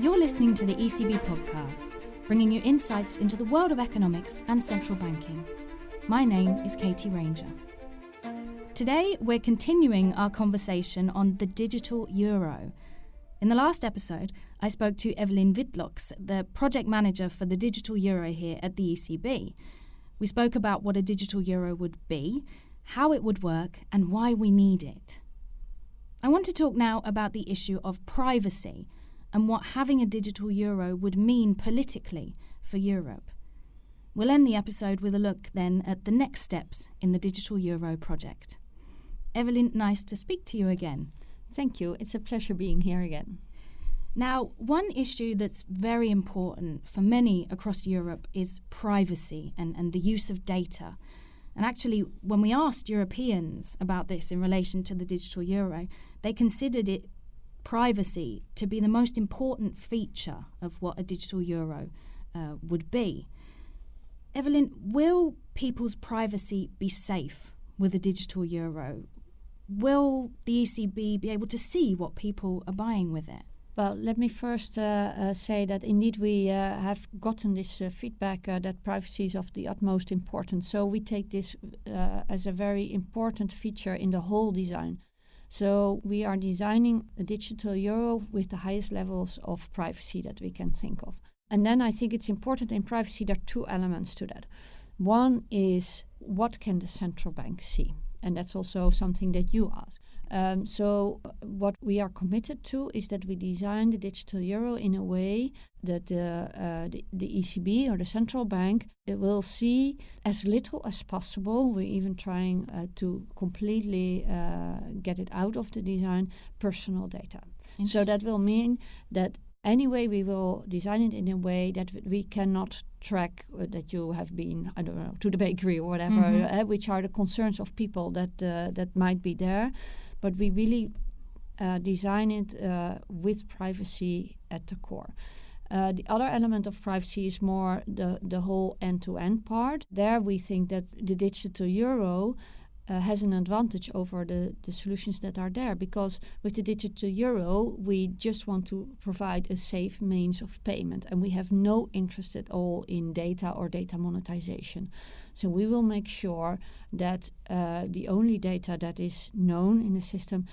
You're listening to the ECB podcast, bringing you insights into the world of economics and central banking. My name is Katie Ranger. Today, we're continuing our conversation on the digital euro. In the last episode, I spoke to Evelyn Witlox, the project manager for the digital euro here at the ECB. We spoke about what a digital euro would be, how it would work, and why we need it. I want to talk now about the issue of privacy and what having a digital euro would mean politically for Europe. We'll end the episode with a look then at the next steps in the digital euro project. Evelyn, nice to speak to you again. Thank you. It's a pleasure being here again. Now, one issue that's very important for many across Europe is privacy and, and the use of data. And actually, when we asked Europeans about this in relation to the digital euro, they considered it privacy to be the most important feature of what a digital euro uh, would be. Evelyn, will people's privacy be safe with a digital euro? Will the ECB be able to see what people are buying with it? Well, let me first uh, uh, say that indeed we uh, have gotten this uh, feedback uh, that privacy is of the utmost importance. So we take this uh, as a very important feature in the whole design. So we are designing a digital euro with the highest levels of privacy that we can think of. And then I think it's important in privacy, there are two elements to that. One is what can the central bank see? And that's also something that you ask. Um, so, what we are committed to is that we design the digital euro in a way that the, uh, the, the, ECB or the central bank will see as little as possible. We're even trying uh, to completely uh, get it out of the design personal data. So, that will mean that anyway we will design it in a way that we cannot track uh, that you have been i don't know to the bakery or whatever mm-hmm. uh, which are the concerns of people that uh, that might be there but we really uh, design it uh, with privacy at the core. Uh, the other element of privacy is more the, the whole end to end part. There, we think that the digital euro uh, has an advantage over the, the solutions that are there because with the digital euro, we just want to provide a safe means of payment and we have no interest at all in data or data monetization. So we will make sure that uh, the only data that is known in the system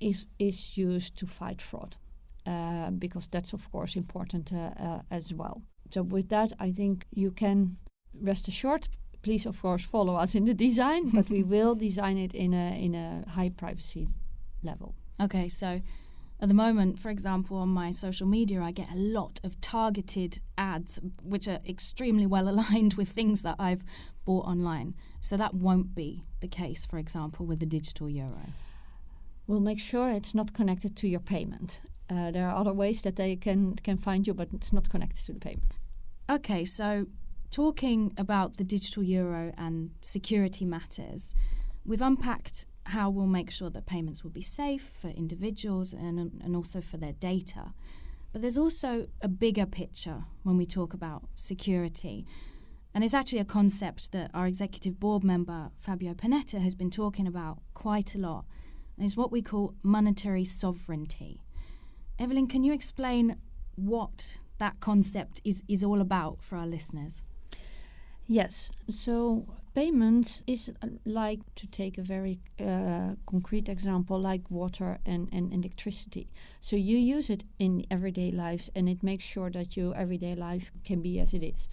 is, is used to fight fraud. Uh, because that's of course important as well. So with that, I think you can rest assured please of course follow us in the design, but we will design it in a in a high privacy level. Okay, so at the moment, for example, on my social media, I get a lot of targeted ads, which are extremely well aligned with things that I've bought online. So that won't be the case, for example, with the digital euro. We'll make sure it's not connected to your payment. Uh, there are other ways that they can can find you, but it's not connected to the payment. Okay, so talking about the digital euro and security matters, we've unpacked how we'll make sure that payments will be safe for individuals and, and also for their data. But there's also a bigger picture when we talk about security. And it's actually a concept that our executive board member, Fabio Panetta, has been talking about quite a lot. And it's what we call monetary sovereignty. Evelyn, can you explain what that concept is, is all about for our listeners? Yes. So payments is uh, like to take a very uh, concrete example like water and, and electricity. So you use it in everyday lives and it makes sure that your everyday life can be as it is.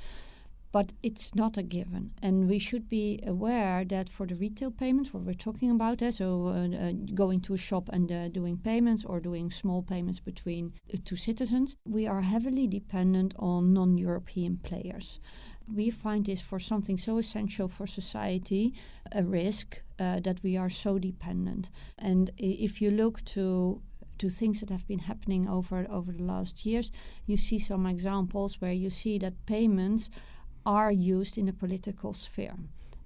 But it's not a given. And we should be aware that for the retail payments, what we're talking about, uh, so uh, uh, going to a shop and uh, doing payments or doing small payments between two citizens, we are heavily dependent on non European players we find this for something so essential for society a risk uh, that we are so dependent. And if you look to to things that have been happening over over the last years, you see some examples where you see that payments are used in the political sphere.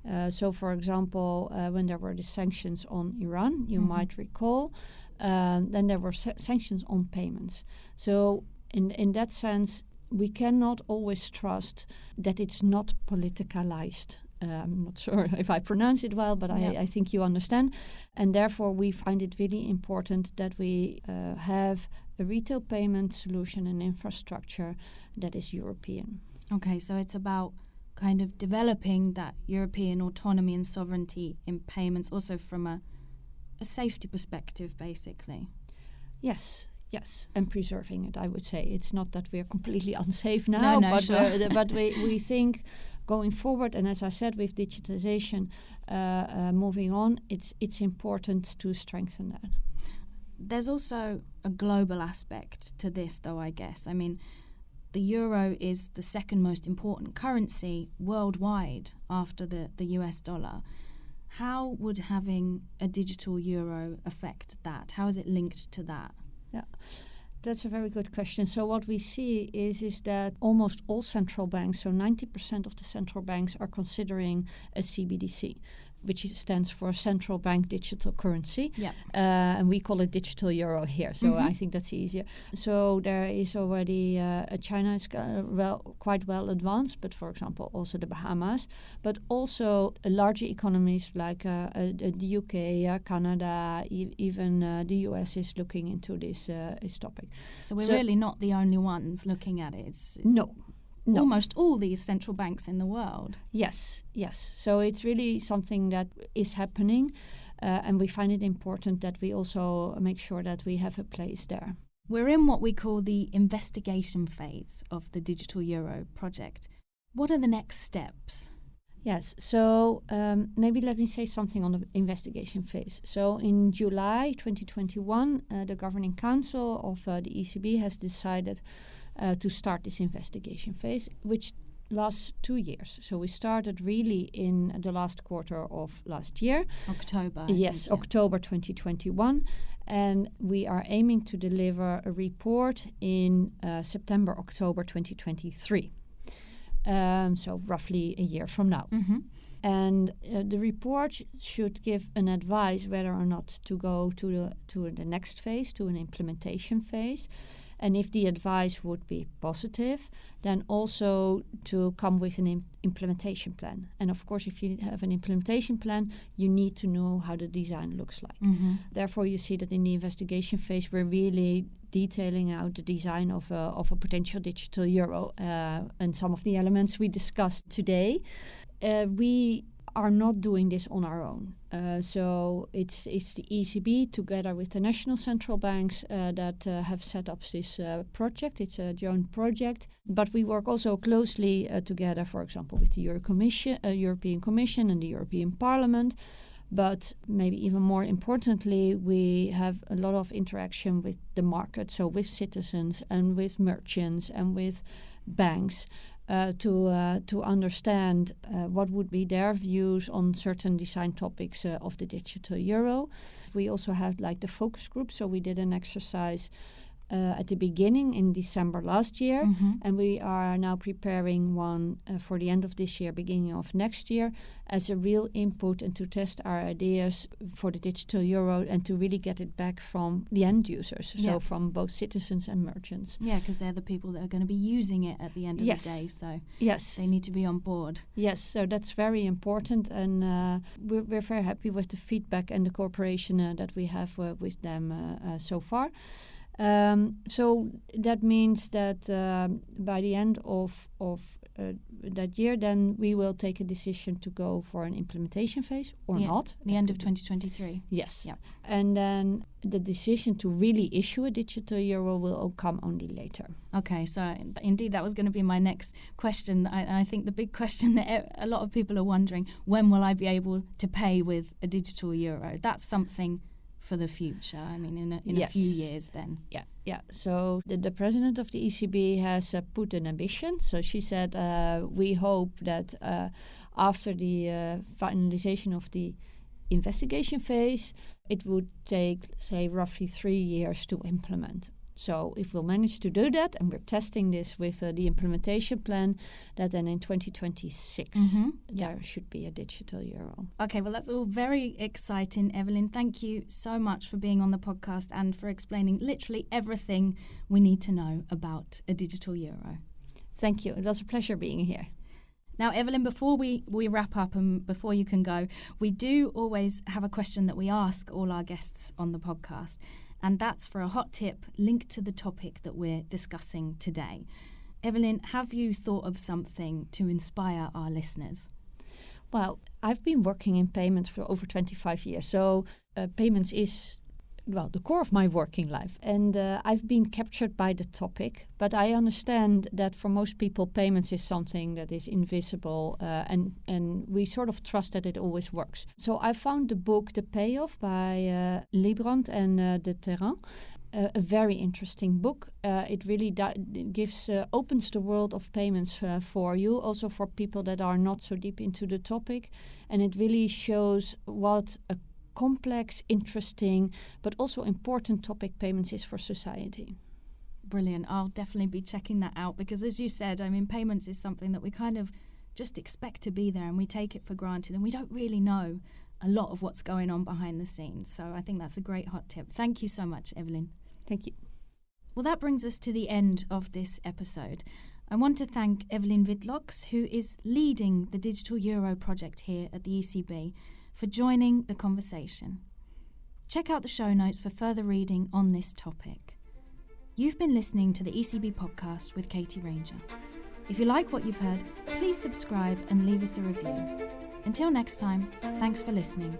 Uh, so, for example, uh, when there were the sanctions on Iran, you mm-hmm. might recall, uh, then there were sa- sanctions on payments. So, in in that sense, we cannot always trust that it's not politicalized Uh, I'm not sure if I pronounce it well, but Yeah. I, I think you understand. And therefore, we find it really important that we uh, have a retail payment solution and infrastructure that is European. Okay, so it's about kind of developing that European autonomy and sovereignty in payments, also from a, a safety perspective, basically. Yes, yes, and preserving it. I would say it's not that we are completely unsafe now, no, but sure. we're- but we we think going forward, and as I said, with digitization uh, uh, moving on, it's it's important to strengthen that. There's also a global aspect to this, though, I guess. I mean, the euro is the second most important currency worldwide after the, the US dollar. How would having a digital euro affect that? How is it linked to that? Yeah. That's a very good question. So what we see is is that almost all central banks, so 90% of the central banks are considering a CBDC, which stands for central bank digital currency. Yeah. Uh, and we call it digital euro here. So Mhm. I think that's easier. So there is already uh, China is well quite well advanced, but for example also the Bahamas, but also larger economies like uh, uh, the UK, uh, Canada, e- even uh, the US is looking into this uh, this topic. So we're So- really not the only ones looking at it. It's No. No. almost all these central banks in the world. Yes, yes. So it's really something that is happening, uh, and we find it important that we also make sure that we have a place there. We're in what we call the investigation phase of the Digital Euro project. What are the next steps? Yes, so um, maybe let me say something on the investigation phase. So in July 2021, uh, the Governing Council of uh, the ECB has decided uh, to start this investigation phase, which lasts two years. So we started really in the last quarter of last year. October. I yes, think, yeah. October 2021. And we are aiming to deliver a report in uh, September, October 2023. Um, so, roughly a year from now. Mhm. And uh, the report sh- should give an advice whether or not to go to the, to the next phase, to an implementation phase. And if the advice would be positive, then also to come with an im- implementation plan. And of course, if you have an implementation plan, you need to know how the design looks like. Mhm. Therefore, you see that in the investigation phase, we're really detailing out the design of a, of a potential digital euro uh, and some of the elements we discussed today. Uh, we are not doing this on our own. Uh, so it's it's the ECB together with the national central banks uh, that uh, have set up this uh, project. It's a joint project, but we work also closely uh, together, for example, with the Euro Commission, uh, European Commission and the European Parliament. But maybe even more importantly, we have a lot of interaction with the market, so with citizens and with merchants and with banks. Uh, to uh, to understand uh, what would be their views on certain design topics uh, of the digital euro. We also had like the focus group, so we did an exercise uh, at the beginning in December last year, Mhm. and we are now preparing one uh, for the end of this year, beginning of next year, as a real input and to test our ideas for the digital euro and to really get it back from the end users, Yeah. so from both citizens and merchants. Yeah, because they're the people that are going to be using it at the end of Yes. the day. So Yes, they need to be on board. Yes, so that's very important, and uh, we're, we're very happy with the feedback and the cooperation uh, that we have uh, with them uh, uh, so far. Um, so that means that um, by the end of of uh, that year, then we will take a decision to go for an implementation phase or Yeah, not. The end of 2023. Yes. Yep. And then the decision to really issue a digital euro will come only later. Okay, so indeed, that was going to be my next question. I, I think the big question that a lot of people are wondering: when will I be able to pay with a digital euro? That's something for the future. I mean, in a, in a few years, then. Yeah, yeah. So the, the president of the ECB has uh, put an ambition. So she said, uh, we hope that uh, after the uh, finalization of the investigation phase, it would take, say, roughly three years to implement. So if we'll manage to do that, and we're testing this with uh, the implementation plan, that then in 2026 Mhm. there should be a digital euro. Okay, well, that's all very exciting, Evelyn. Thank you so much for being on the podcast and for explaining literally everything we need to know about a digital euro. Thank you. It was a pleasure being here. Now, Evelyn, before we, we wrap up and before you can go, we do always have a question that we ask all our guests on the podcast, and that's for a hot tip linked to the topic that we're discussing today. Evelyn, have you thought of something to inspire our listeners? Well, I've been working in payments for over 25 years, so uh, payments is well the core of my working life. And uh, i've been captured by the topic but i understand that for most people payments is something that is invisible uh, and and we sort of trust that it always works. So i found the book the payoff by uh, Leibbrandt and uh, de Terán a very interesting book. Uh, it really gives uh, opens the world of payments uh, for you, also for people that are not so deep into the topic, and it really shows what a complex, interesting, but also important topic payments is for society. Brilliant. I'll definitely be checking that out because, as you said, I mean, payments is something that we kind of just expect to be there and we take it for granted and we don't really know a lot of what's going on behind the scenes. So I think that's a great hot tip. Thank you so much, Evelyn. Thank you. Well, that brings us to the end of this episode. I want to thank Evelyn Witlox, who is leading the Digital Euro project here at the ECB for joining the conversation. Check out the show notes for further reading on this topic. You've been listening to the ECB podcast with Katie Ranger. If you like what you've heard, please subscribe and leave us a review. Until next time, thanks for listening